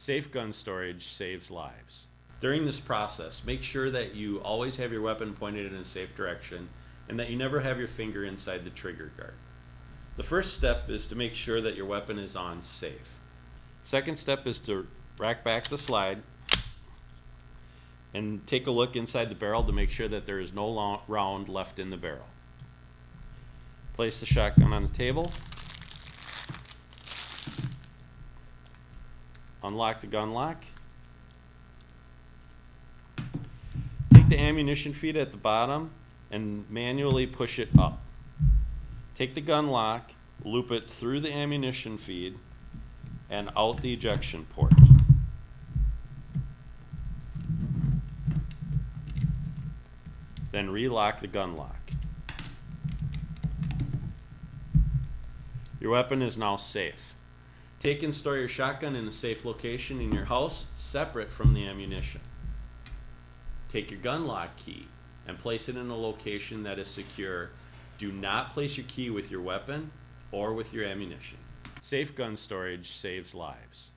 Safe gun storage saves lives. During this process, make sure that you always have your weapon pointed in a safe direction and that you never have your finger inside the trigger guard. The first step is to make sure that your weapon is on safe. Second step is to rack back the slide and take a look inside the barrel to make sure that there is no round left in the barrel. Place the shotgun on the table. Unlock the gun lock. Take the ammunition feed at the bottom and manually push it up. Take the gun lock, loop it through the ammunition feed and out the ejection port. Then relock the gun lock. Your weapon is now safe. Take and store your shotgun in a safe location in your house, separate from the ammunition. Take your gun lock key and place it in a location that is secure. Do not place your key with your weapon or with your ammunition. Safe gun storage saves lives.